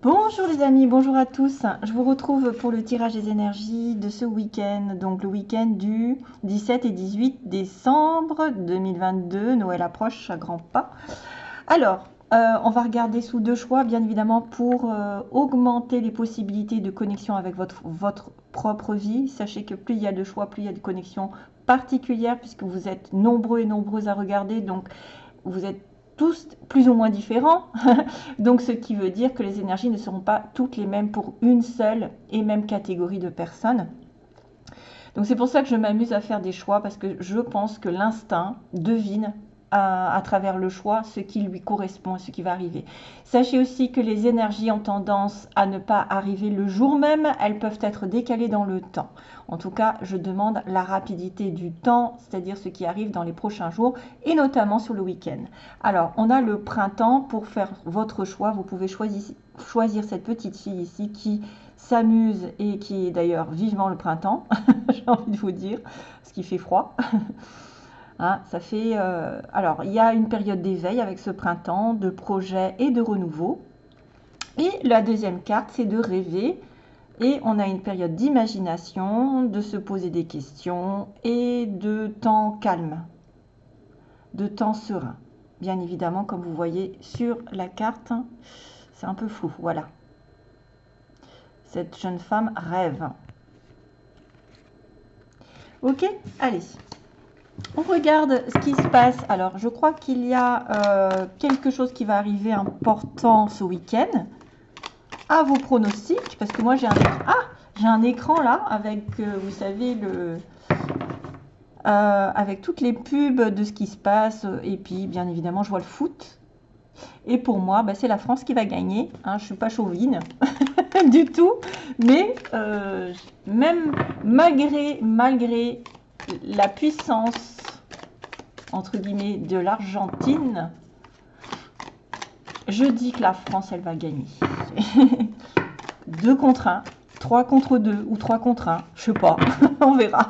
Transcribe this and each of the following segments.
Bonjour les amis, bonjour à tous. Je vous retrouve pour le tirage des énergies de ce week-end, donc le week-end du 17 et 18 décembre 2022. Noël approche à grands pas. Alors, euh, on va regarder sous deux choix, bien évidemment, pour euh, augmenter les possibilités de connexion avec votre, propre vie. Sachez que plus il y a de choix, plus il y a de connexions particulières, puisque vous êtes nombreux et nombreuses à regarder. Donc, vous êtes tous plus ou moins différents. Donc, ce qui veut dire que les énergies ne seront pas toutes les mêmes pour une seule et même catégorie de personnes. Donc, c'est pour ça que je m'amuse à faire des choix parce que je pense que l'instinct devine à, travers le choix ce qui lui correspond et ce qui va arriver. Sachez aussi que les énergies ont tendance à ne pas arriver le jour même, elles peuvent être décalées dans le temps. En tout cas, je demande la rapidité du temps, c'est-à-dire ce qui arrive dans les prochains jours et notamment sur le week-end. Alors, on a le printemps pour faire votre choix. Vous pouvez choisir, cette petite fille ici qui s'amuse et qui est d'ailleurs vivement le printemps, j'ai envie de vous dire, parce qu'il fait froid. Hein, ça fait, euh, alors, il y a une période d'éveil avec ce printemps, de projet et de renouveau. Et la deuxième carte, c'est de rêver. Et on a une période d'imagination, de se poser des questions et de temps calme, de temps serein. Bien évidemment, comme vous voyez sur la carte, c'est un peu flou, voilà. Cette jeune femme rêve. Ok, allez on regarde ce qui se passe. Alors, je crois qu'il y a euh, quelque chose qui va arriver important ce week-end. À vos pronostics, parce que moi j'ai un, ah, écran là avec, euh, vous savez, le, euh, avec toutes les pubs de ce qui se passe. Et puis, bien évidemment, je vois le foot. Et pour moi, bah, c'est la France qui va gagner. Hein, je ne suis pas chauvine du tout. Mais même malgré, malgré la puissance, entre guillemets, de l'Argentine, je dis que la France, elle va gagner. 2 contre 1, 3 contre 2 ou 3 contre 1, je sais pas, on verra.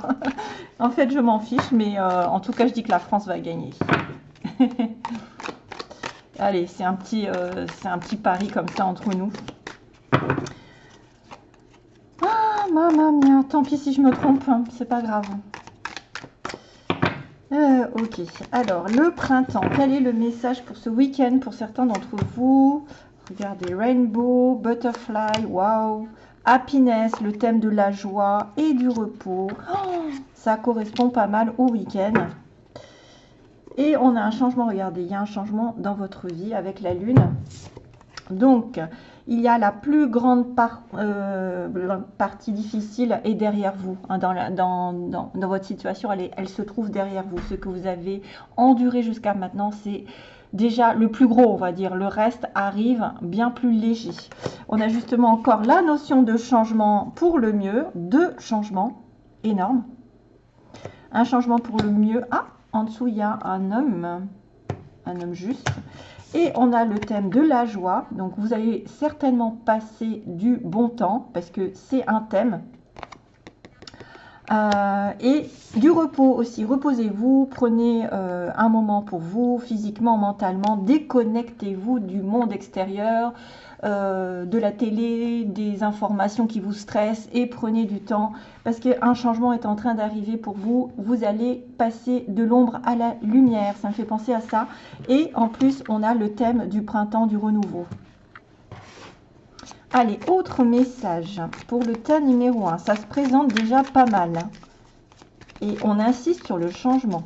en fait, je m'en fiche, mais euh, en tout cas, je dis que la France va gagner. Allez, c'est un, petit, euh, un petit pari comme ça entre nous. Ah, maman mia, tant pis si je me trompe, hein, c'est pas grave. Euh, ok, alors le printemps, quel est le message pour ce week-end pour certains d'entre vous? Regardez, Rainbow, Butterfly, wow, Happiness, le thème de la joie et du repos. Ça correspond pas mal au week-end. Et on a un changement, regardez, il y a un changement dans votre vie avec la lune. Donc, il y a la plus grande euh, partie difficile est derrière vous. Hein, dans, votre situation, elle, elle, se trouve derrière vous. Ce que vous avez enduré jusqu'à maintenant, c'est déjà le plus gros, on va dire. Le reste arrive bien plus léger. On a justement encore la notion de changement pour le mieux. Deux changements énormes. Un changement pour le mieux. Ah, en dessous, il y a un homme. Un homme juste. Et on a le thème de la joie. Donc vous allez certainement passer du bon temps parce que c'est un thème. Euh, et du repos aussi. Reposez-vous, prenez euh, un moment pour vous, physiquement, mentalement. Déconnectez-vous du monde extérieur. Euh, de la télé, des informations qui vous stressent et prenez du temps parce qu'un changement est en train d'arriver pour vous. Vous allez passer de l'ombre à la lumière. Ça me fait penser à ça. Et en plus, on a le thème du printemps du renouveau. Allez, autre message pour le tas numéro 1. Ça se présente déjà pas mal. Hein. Et on insiste sur le changement.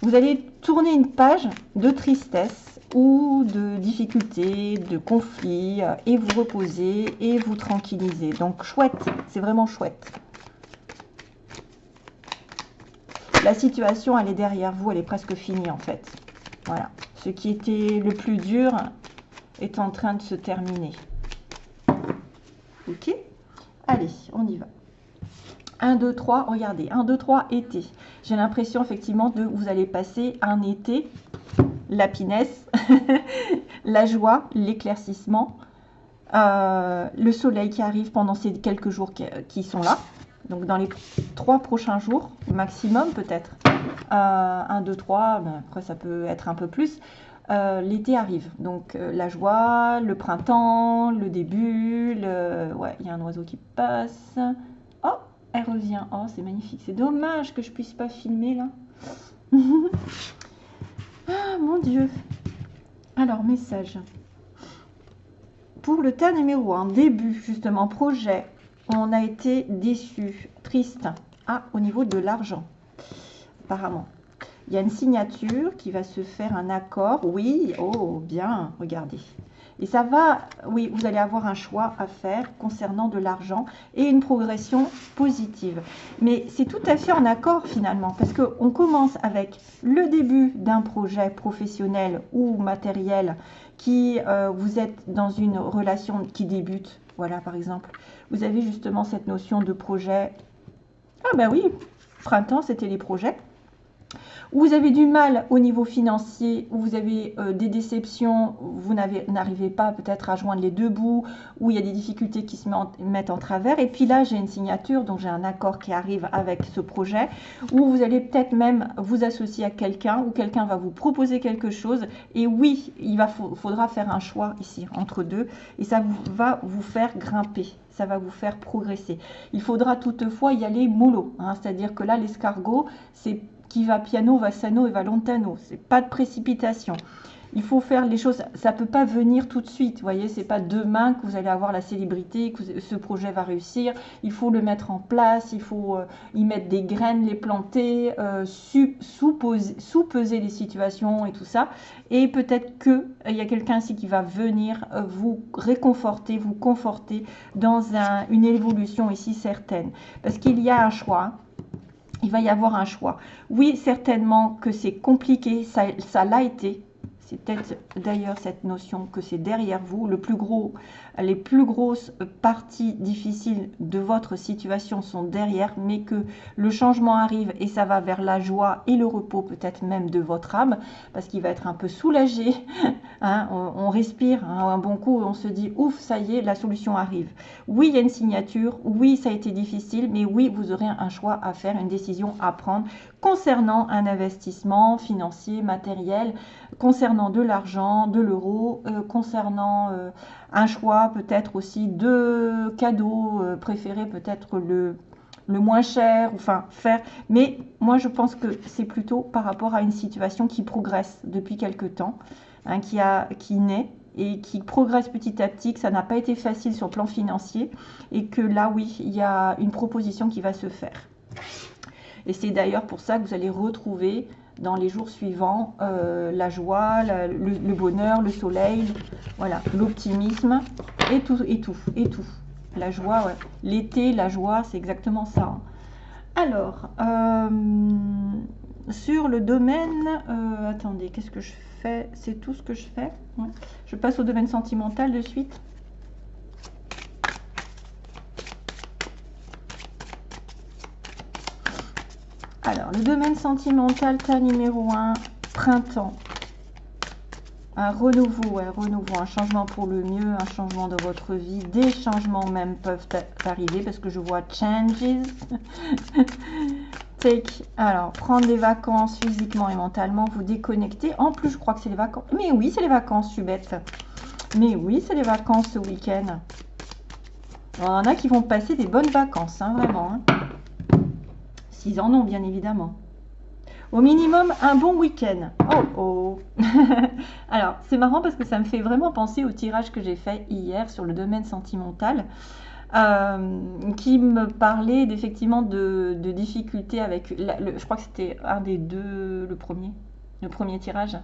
Vous allez tourner une page de tristesse ou de difficultés, de conflits, euh, et vous reposer et vous tranquilliser. Donc chouette, c'est vraiment chouette. La situation, elle est derrière vous, elle est presque finie en fait. Voilà. Ce qui était le plus dur est en train de se terminer. Ok? Allez, on y va. 1, 2, 3, regardez. 1, 2, 3, été. J'ai l'impression effectivement de vous allez passer un été la pinesse, la joie, l'éclaircissement, euh, le soleil qui arrive pendant ces quelques jours qui, sont là. Donc dans les trois prochains jours, maximum peut-être. Euh, un, deux, trois, ben, après ça peut être un peu plus. euh, l'été arrive. Donc euh, la joie, le printemps, le début, ouais, il y a un oiseau qui passe. Oh, elle revient. Oh, c'est magnifique. C'est dommage que je puisse pas filmer là. ah mon Dieu. Alors, message. Pour le tas numéro 1, début, justement, projet, on a été déçu, triste. Ah, au niveau de l'argent, apparemment. Il y a une signature qui va se faire un accord. Oui, oh, bien, regardez. Et ça va, oui, vous allez avoir un choix à faire concernant de l'argent et une progression positive. Mais c'est tout à fait en accord finalement, parce qu'on commence avec le début d'un projet professionnel ou matériel qui, euh, vous êtes dans une relation qui débute. Voilà, par exemple, vous avez justement cette notion de projet. Ah ben oui, printemps, c'était les projets vous avez du mal au niveau financier, où vous avez euh, des déceptions, vous n'arrivez pas peut-être à joindre les deux bouts, où il y a des difficultés qui se mettent en travers. Et puis là, j'ai une signature, donc j'ai un accord qui arrive avec ce projet, où vous allez peut-être même vous associer à quelqu'un, ou quelqu'un va vous proposer quelque chose. Et oui, il va, faudra faire un choix ici entre deux, et ça va vous faire grimper ça va vous faire progresser. Il faudra toutefois y aller mollo, hein, c'est-à-dire que là, l'escargot, c'est qui va piano, va sano et va lontano. C'est pas de précipitation. Il faut faire les choses, ça peut pas venir tout de suite, vous voyez, c'est pas demain que vous allez avoir la célébrité, que ce projet va réussir. Il faut le mettre en place, il faut euh, y mettre des graines, les planter, euh, sous-peser les situations et tout ça. Et peut-être que il y a quelqu'un ici qui va venir euh, vous réconforter, vous conforter dans une évolution ici certaine, parce qu'il y a un choix il va y avoir un choix. Oui, certainement que c'est compliqué, ça l'a été, c'est peut-être d'ailleurs cette notion que c'est derrière vous. Le plus gros, les plus grosses parties difficiles de votre situation sont derrière, mais que le changement arrive et ça va vers la joie et le repos peut-être même de votre âme, parce qu'il va être un peu soulagé. Hein. on, respire hein, un bon coup, on se dit ouf, ça y est, la solution arrive. Oui, il y a une signature, oui, ça a été difficile, mais oui, vous aurez un choix à faire, une décision à prendre concernant un investissement financier, matériel, concernant de l'argent, de l'euro, euh, concernant euh, un choix peut-être aussi de cadeaux euh, préférés, peut-être le, le moins cher, enfin faire. Mais moi je pense que c'est plutôt par rapport à une situation qui progresse depuis quelque temps, hein, qui, a, naît et qui progresse petit à petit, que ça n'a pas été facile sur le plan financier et que là oui, il y a une proposition qui va se faire. Et c'est d'ailleurs pour ça que vous allez retrouver dans les jours suivants euh, la joie, le, bonheur, le soleil, voilà, l'optimisme et tout, et tout, et tout. La joie, l'été, la joie, c'est exactement ça. Hein. Alors, euh, sur le domaine, euh, attendez, qu'est-ce que je fais? C'est tout ce que je fais. Je passe au domaine sentimental de suite. Alors, le domaine sentimental, tas numéro 1, printemps. Un renouveau, un renouveau, un changement pour le mieux, un changement de votre vie. Des changements même peuvent arriver parce que je vois changes. Alors, prendre des vacances physiquement et mentalement, vous déconnecter. En plus, je crois que c'est les vacances. Mais oui, c'est les vacances, je suis bête. Mais oui, c'est les vacances ce week-end. Il y en a qui vont passer des bonnes vacances, hein, vraiment. Hein s'ils en ont bien évidemment. Au minimum, un bon week-end. Oh oh Alors, c'est marrant parce que ça me fait vraiment penser au tirage que j'ai fait hier sur le domaine sentimental. Euh, qui me parlait d'effectivement de, difficultés avec, je crois que c'était un des deux, le premier, le premier tirage,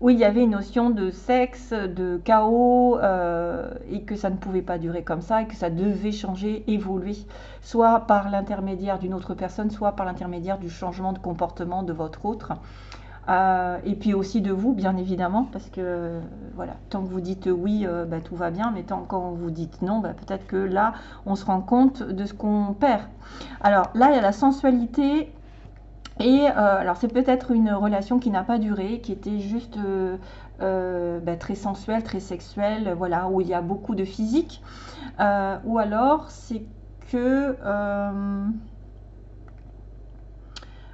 où il y avait une notion de sexe, de chaos, euh, et que ça ne pouvait pas durer comme ça, et que ça devait changer, évoluer, soit par l'intermédiaire d'une autre personne, soit par l'intermédiaire du changement de comportement de votre autre. Euh, et puis aussi de vous, bien évidemment, parce que voilà, tant que vous dites oui, euh, bah, tout va bien, mais tant quand vous dites non, bah, peut-être que là, on se rend compte de ce qu'on perd. Alors là, il y a la sensualité et euh, alors c'est peut-être une relation qui n'a pas duré, qui était juste bah, très sensuelle, très sexuelle, voilà, où il y a beaucoup de physique. ou alors c'est que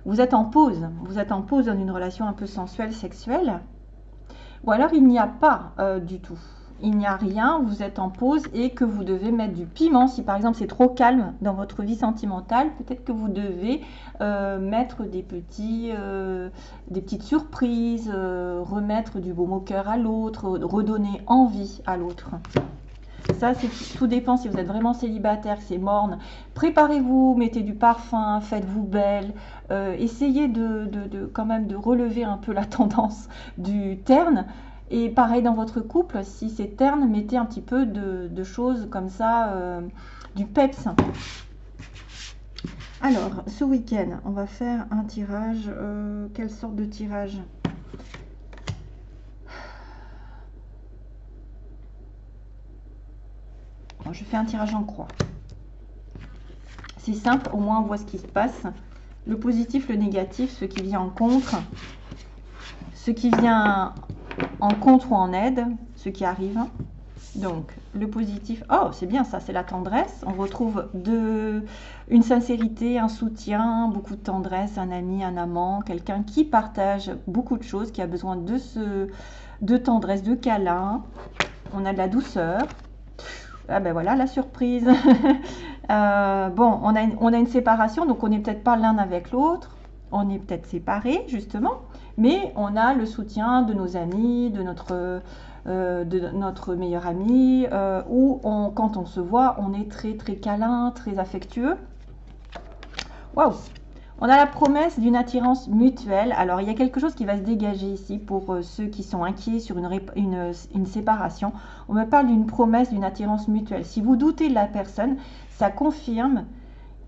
vous êtes en pause, vous êtes en pause dans une relation un peu sensuelle, sexuelle. Ou alors il n'y a pas euh, du tout. Il n'y a rien, vous êtes en pause et que vous devez mettre du piment. Si par exemple c'est trop calme dans votre vie sentimentale, peut-être que vous devez euh, mettre des, euh, des petites surprises, remettre du baume au cœur à l'autre, redonner envie à l'autre. Ça, tout dépend si vous êtes vraiment célibataire, c'est morne. Préparez-vous, mettez du parfum, faites-vous belle. Euh, essayez de, quand même de relever un peu la tendance du terne. Et pareil dans votre couple, si c'est terne, mettez un petit peu de, choses comme ça, euh, du peps. Alors, ce week-end, on va faire un tirage. Euh, quelle sorte de tirage? Je fais un tirage en croix. C'est simple, au moins on voit ce qui se passe. Le positif, le négatif, ce qui vient en contre, ce qui vient en contre ou en aide, ce qui arrive. Donc, le positif, oh, c'est bien ça, c'est la tendresse. On retrouve une sincérité, un soutien, beaucoup de tendresse, un ami, un amant, quelqu'un qui partage beaucoup de choses, qui a besoin de, ce, de tendresse, de câlin. On a de la douceur, ah ben voilà la surprise. Euh, bon, on a, une, séparation, donc on n'est peut-être pas l'un avec l'autre. On est peut-être séparés, justement. Mais on a le soutien de nos amis, de notre, euh, de meilleur ami, euh, où quand on se voit, on est très très câlin, très affectueux. Waouh on a la promesse d'une attirance mutuelle. Alors, il y a quelque chose qui va se dégager ici pour euh, ceux qui sont inquiets sur une, une, séparation. On me parle d'une promesse d'une attirance mutuelle. Si vous doutez de la personne, ça confirme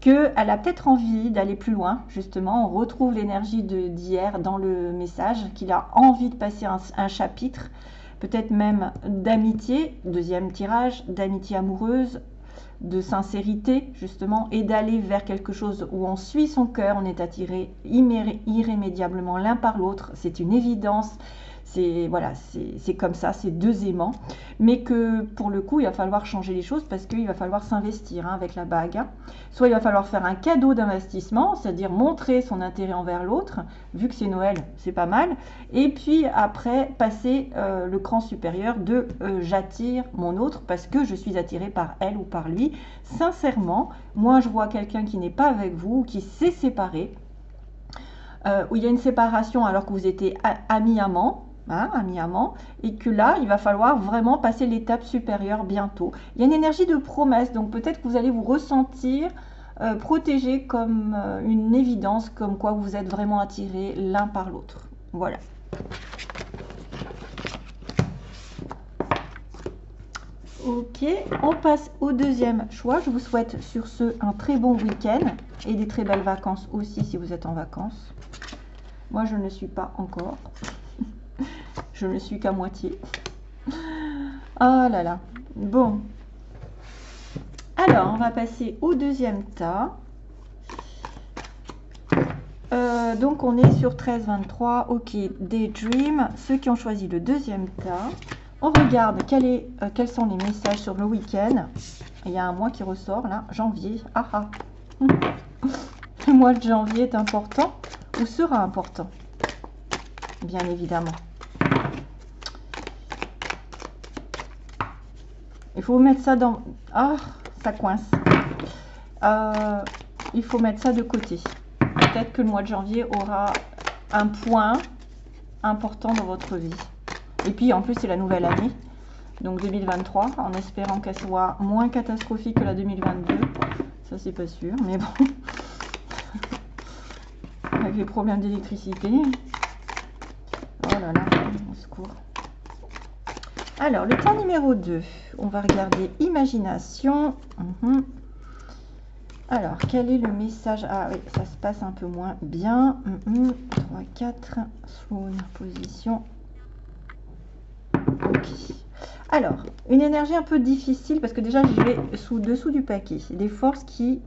qu'elle a peut-être envie d'aller plus loin, justement. On retrouve l'énergie d'hier dans le message, qu'il a envie de passer un chapitre, peut-être même d'amitié, deuxième tirage, d'amitié amoureuse, de sincérité justement et d'aller vers quelque chose où on suit son cœur, on est attiré irrémédiablement l'un par l'autre, c'est une évidence, c'est voilà, c'est comme ça, c'est deux aimants. Mais que pour le coup, il va falloir changer les choses parce qu'il va falloir s'investir hein, avec la bague. Hein. Soit il va falloir faire un cadeau d'investissement, c'est-à-dire montrer son intérêt envers l'autre, vu que c'est Noël, c'est pas mal. Et puis après, passer euh, le cran supérieur de euh, j'attire mon autre parce que je suis attiré par elle ou par lui. Sincèrement, moi je vois quelqu'un qui n'est pas avec vous, qui s'est séparé, euh, où il y a une séparation alors que vous étiez ami-amant, hein, ami-amant, et que là, il va falloir vraiment passer l'étape supérieure bientôt. Il y a une énergie de promesse, donc peut-être que vous allez vous ressentir euh, protégé comme euh, une évidence, comme quoi vous êtes vraiment attirés l'un par l'autre. Voilà. Ok, on passe au deuxième choix. Je vous souhaite sur ce un très bon week-end et des très belles vacances aussi si vous êtes en vacances. Moi, je ne suis pas encore. Je ne suis qu'à moitié. Ah là là. Bon. Alors, on va passer au deuxième tas. Euh, donc, on est sur 13, 23. Ok, Daydream. Ceux qui ont choisi le deuxième tas. On regarde euh, quels sont les messages sur le week-end. Il y a un mois qui ressort là, janvier. Ah ah. Le mois de janvier est important ou sera important? Bien évidemment. Il faut mettre ça dans... Ah, ça coince. Euh, il faut mettre ça de côté. Peut-être que le mois de janvier aura un point important dans votre vie. Et puis en plus c'est la nouvelle année, donc 2023, en espérant qu'elle soit moins catastrophique que la 2022. Ça c'est pas sûr, mais bon. Avec les problèmes d'électricité. Alors, le temps numéro 2, on va regarder imagination. Mhm. Alors, quel est le message? Ah oui, ça se passe un peu moins bien. 3, 4, une position. Ok. Alors, une énergie un peu difficile parce que déjà, je vais sous dessous du paquet. Des forces qui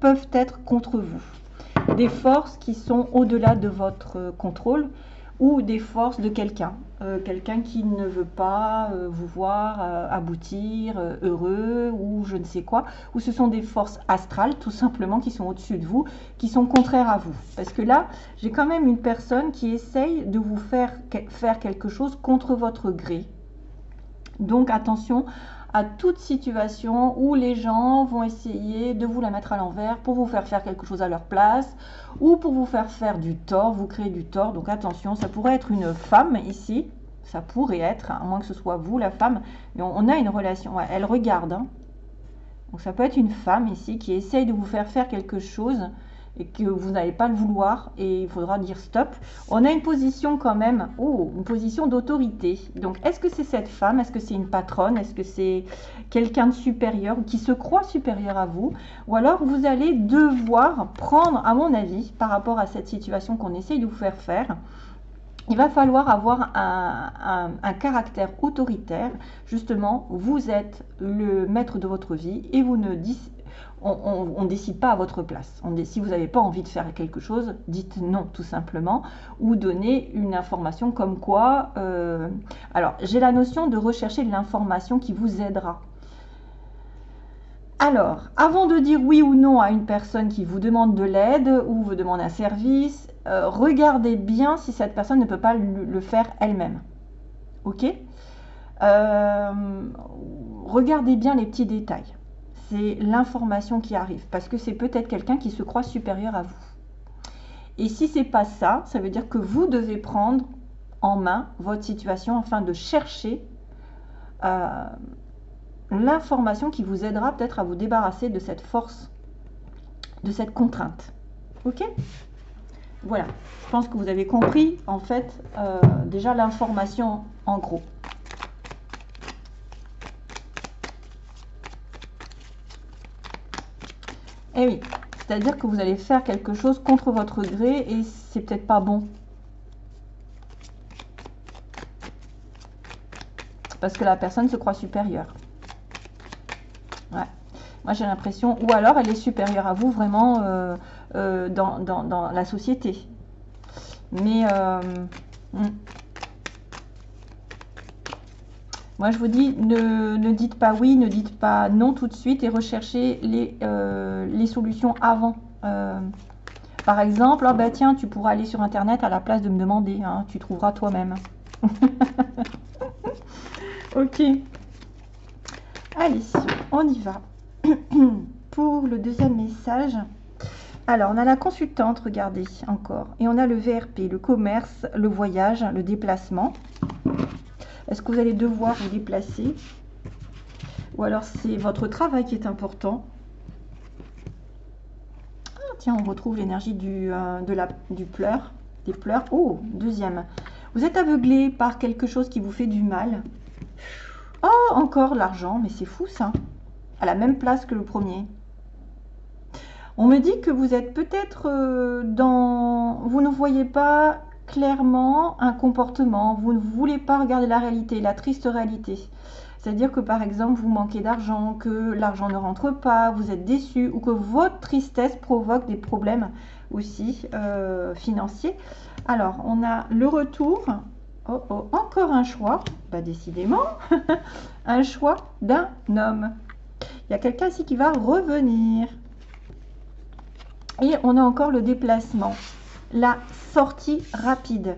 peuvent être contre vous. Des forces qui sont au-delà de votre contrôle ou des forces de quelqu'un. euh, quelqu'un qui ne veut pas euh, vous voir euh, aboutir, heureux ou je ne sais quoi, ou ce sont des forces astrales tout simplement qui sont au-dessus de vous, qui sont contraires à vous. Parce que là, j'ai quand même une personne qui essaye de vous faire faire quelque chose contre votre gré. Donc attention à toute situation où les gens vont essayer de vous la mettre à l'envers pour vous faire faire quelque chose à leur place ou pour vous faire faire du tort, vous créer du tort. Donc attention, ça pourrait être une femme ici, ça pourrait être, à moins que ce soit vous la femme, mais on, a une relation, elle regarde. Hein. Donc ça peut être une femme ici qui essaye de vous faire faire quelque chose et que vous n'allez pas le vouloir et il faudra dire stop. On a une position quand même, oh, une position d'autorité. Donc est-ce que c'est cette femme? Est-ce que c'est une patronne? Est-ce que c'est quelqu'un de supérieur ou qui se croit supérieur à vous? Ou alors vous allez devoir prendre, à mon avis, par rapport à cette situation qu'on essaye de vous faire faire, il va falloir avoir un, un, caractère autoritaire. Justement, vous êtes le maître de votre vie et vous ne, on ne décide pas à votre place. Si vous n'avez pas envie de faire quelque chose, dites non tout simplement, ou donnez une information comme quoi... Euh, alors, j'ai la notion de rechercher l'information qui vous aidera. Alors, avant de dire oui ou non à une personne qui vous demande de l'aide ou vous demande un service, euh, regardez bien si cette personne ne peut pas le, faire elle-même. Ok? Euh, Regardez bien les petits détails l'information qui arrive, parce que c'est peut-être quelqu'un qui se croit supérieur à vous. Et si c'est pas ça, ça veut dire que vous devez prendre en main votre situation afin de chercher euh, l'information qui vous aidera peut-être à vous débarrasser de cette force, de cette contrainte. Ok? Voilà, je pense que vous avez compris en fait euh, déjà l'information en gros. Eh oui, c'est-à-dire que vous allez faire quelque chose contre votre gré et c'est peut-être pas bon. Parce que la personne se croit supérieure. Ouais. Moi j'ai l'impression, ou alors elle est supérieure à vous vraiment euh, euh, dans, la société. Mais euh, hmm. Moi, je vous dis, ne, dites pas oui, ne dites pas non tout de suite et recherchez les, euh, les solutions avant. Euh, par exemple, oh, bah, tiens, tu pourras aller sur Internet à la place de me demander. Hein, tu trouveras toi-même. ok. Allez, on y va. Pour le deuxième message. Alors, on a la consultante, regardez encore. Et on a le VRP, le commerce, le voyage, le déplacement. Est-ce que vous allez devoir vous déplacer Ou alors c'est votre travail qui est important? Ah, Tiens, on retrouve l'énergie du, euh, du pleur, des pleurs. Oh, deuxième. Vous êtes aveuglé par quelque chose qui vous fait du mal. Oh, encore l'argent, mais c'est fou ça. À la même place que le premier. On me dit que vous êtes peut-être euh, dans... Vous ne voyez pas clairement un comportement, vous ne voulez pas regarder la réalité, la triste réalité. C'est-à-dire que par exemple, vous manquez d'argent, que l'argent ne rentre pas, vous êtes déçu ou que votre tristesse provoque des problèmes aussi euh, financiers. Alors, on a le retour. Oh, oh, encore un choix. Bah, décidément, un choix d'un homme. Il y a quelqu'un ici qui va revenir. Et on a encore le déplacement la sortie rapide.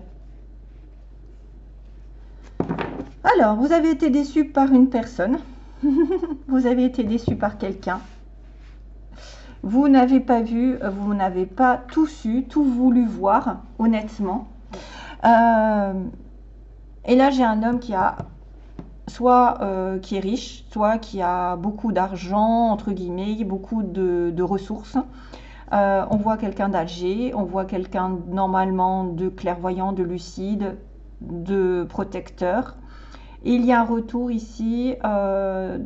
Alors, vous avez été déçu par une personne. vous avez été déçu par quelqu'un. Vous n'avez pas vu, vous n'avez pas tout su, tout voulu voir, honnêtement. Euh, et là, j'ai un homme qui a soit euh, qui est riche, soit qui a beaucoup d'argent, entre guillemets, beaucoup de ressources. Euh, on voit quelqu'un d'âgé, on voit quelqu'un normalement de clairvoyant, de lucide, de protecteur. il y a un retour ici. Euh,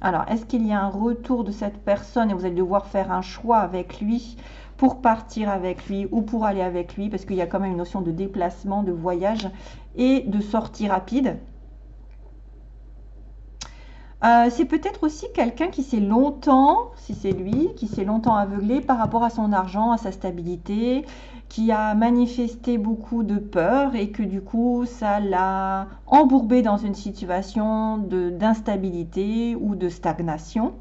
alors, est-ce qu'il y a un retour de cette personne et vous allez devoir faire un choix avec lui pour partir avec lui ou pour aller avec lui parce qu'il y a quand même une notion de déplacement, de voyage et de sortie rapide? Euh, c'est peut-être aussi quelqu'un qui s'est longtemps, si c'est lui, qui s'est longtemps aveuglé par rapport à son argent, à sa stabilité, qui a manifesté beaucoup de peur et que du coup ça l'a embourbé dans une situation d'instabilité ou de stagnation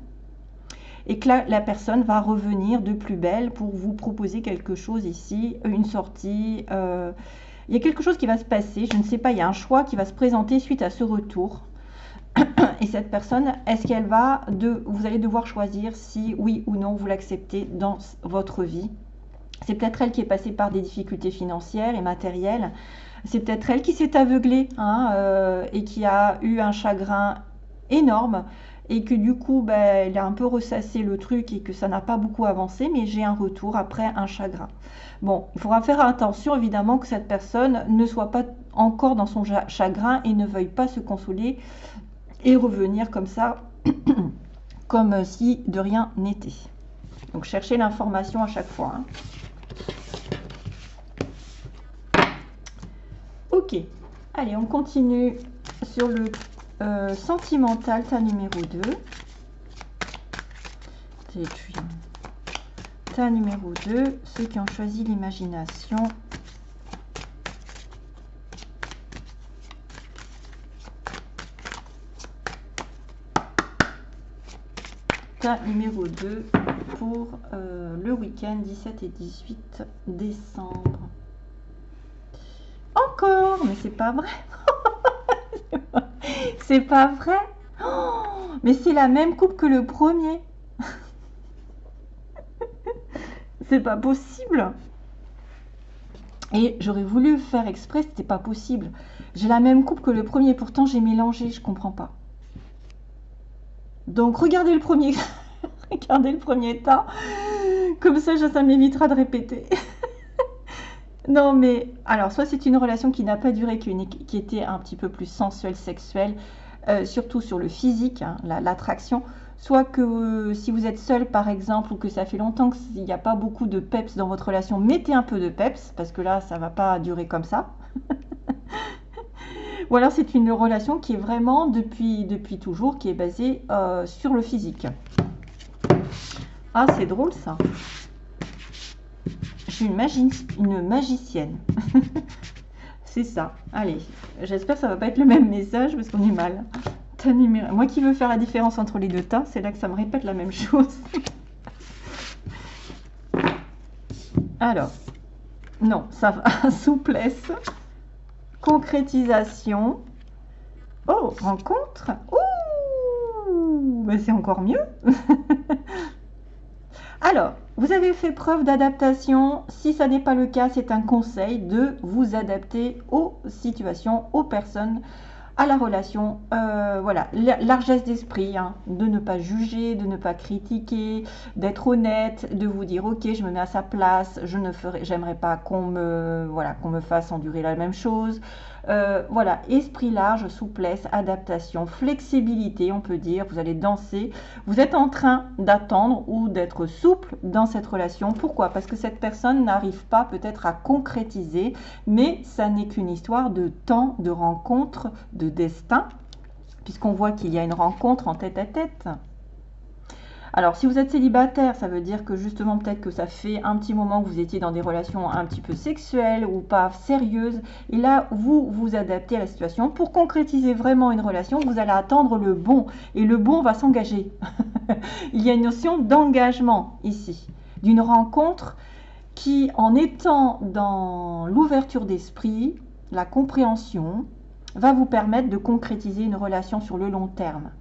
et que la, personne va revenir de plus belle pour vous proposer quelque chose ici, une sortie. Euh, il y a quelque chose qui va se passer, je ne sais pas, il y a un choix qui va se présenter suite à ce retour. Et cette personne, est-ce qu'elle va, de, vous allez devoir choisir si oui ou non vous l'acceptez dans votre vie. C'est peut-être elle qui est passée par des difficultés financières et matérielles. C'est peut-être elle qui s'est aveuglée hein, euh, et qui a eu un chagrin énorme et que du coup, ben, elle a un peu ressassé le truc et que ça n'a pas beaucoup avancé, mais j'ai un retour après un chagrin. Bon, il faudra faire attention évidemment que cette personne ne soit pas encore dans son chagrin et ne veuille pas se consoler et revenir comme ça, comme si de rien n'était. Donc cherchez l'information à chaque fois. Hein. Ok, allez, on continue sur le euh, sentimental, ta numéro 2. Et puis, ta numéro 2, ceux qui ont choisi l'imagination. Numéro 2 pour euh, le week-end 17 et 18 décembre. Encore, mais c'est pas vrai. C'est pas vrai oh, Mais c'est la même coupe que le premier. c'est pas possible. Et j'aurais voulu faire exprès, c'était pas possible. J'ai la même coupe que le premier, pourtant j'ai mélangé, je comprends pas. Donc regardez le premier, regardez le premier tas. Comme ça, ça m'évitera de répéter. Non, mais alors, soit c'est une relation qui n'a pas duré, qui, était un petit peu plus sensuelle, sexuelle, euh, surtout sur le physique, hein, l'attraction, soit que euh, si vous êtes seul, par exemple, ou que ça fait longtemps qu'il n'y a pas beaucoup de peps dans votre relation, mettez un peu de peps, parce que là, ça ne va pas durer comme ça. ou alors, c'est une relation qui est vraiment depuis, depuis toujours, qui est basée euh, sur le physique. Ah, c'est drôle ça une, une magicienne. c'est ça. Allez, j'espère que ça va pas être le même message parce qu'on est mal. Moi qui veux faire la différence entre les deux tas, c'est là que ça me répète la même chose. Alors, non, ça va. Souplesse, concrétisation. Oh, rencontre. Ouh, ben c'est encore mieux. Alors, vous avez fait preuve d'adaptation. Si ça n'est pas le cas, c'est un conseil de vous adapter aux situations, aux personnes, à la relation. Euh, voilà, largesse d'esprit, hein, de ne pas juger, de ne pas critiquer, d'être honnête, de vous dire ok, je me mets à sa place, je ne ferai, j'aimerais pas qu'on me, voilà, qu'on me fasse endurer la même chose. Euh, voilà, esprit large, souplesse, adaptation, flexibilité, on peut dire. Vous allez danser. Vous êtes en train d'attendre ou d'être souple dans cette relation. Pourquoi? Parce que cette personne n'arrive pas peut-être à concrétiser, mais ça n'est qu'une histoire de temps, de rencontre, de destin, puisqu'on voit qu'il y a une rencontre en tête à tête. Alors, si vous êtes célibataire, ça veut dire que justement, peut-être que ça fait un petit moment que vous étiez dans des relations un petit peu sexuelles ou pas sérieuses. Et là, vous vous adaptez à la situation. Pour concrétiser vraiment une relation, vous allez attendre le bon. Et le bon va s'engager. Il y a une notion d'engagement ici, d'une rencontre qui, en étant dans l'ouverture d'esprit, la compréhension, va vous permettre de concrétiser une relation sur le long terme.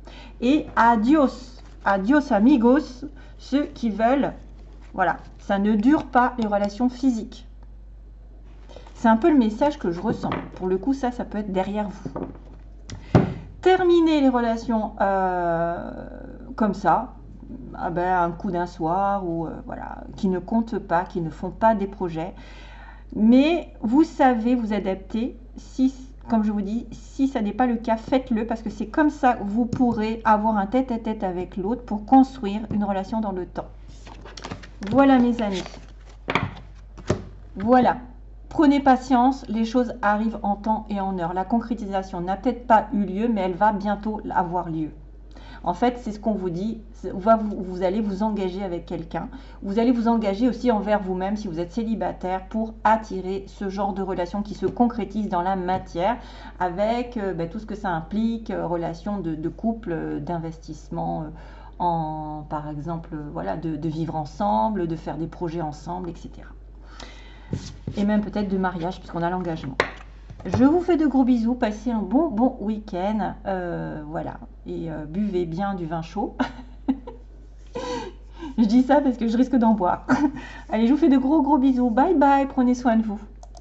Et adios Adios amigos, ceux qui veulent, voilà, ça ne dure pas les relations physiques. C'est un peu le message que je ressens. Pour le coup, ça, ça peut être derrière vous. Terminer les relations euh, comme ça, ah ben, un coup d'un soir, ou euh, voilà, qui ne comptent pas, qui ne font pas des projets. Mais vous savez vous adapter si comme je vous dis, si ça n'est pas le cas, faites-le parce que c'est comme ça que vous pourrez avoir un tête-à-tête avec l'autre pour construire une relation dans le temps. Voilà mes amis. Voilà. Prenez patience, les choses arrivent en temps et en heure. La concrétisation n'a peut-être pas eu lieu, mais elle va bientôt avoir lieu. En fait, c'est ce qu'on vous dit. Vous, allez vous engager avec quelqu'un. Vous allez vous engager aussi envers vous-même si vous êtes célibataire pour attirer ce genre de relation qui se concrétise dans la matière avec euh, ben, tout ce que ça implique, euh, relation de, couple, euh, d'investissement en, par exemple, voilà, de vivre ensemble, de faire des projets ensemble, etc. Et même peut-être de mariage puisqu'on a l'engagement. Je vous fais de gros bisous, passez un bon bon week-end, euh, voilà, et euh, buvez bien du vin chaud. je dis ça parce que je risque d'en boire. Allez, je vous fais de gros gros bisous, bye bye, prenez soin de vous.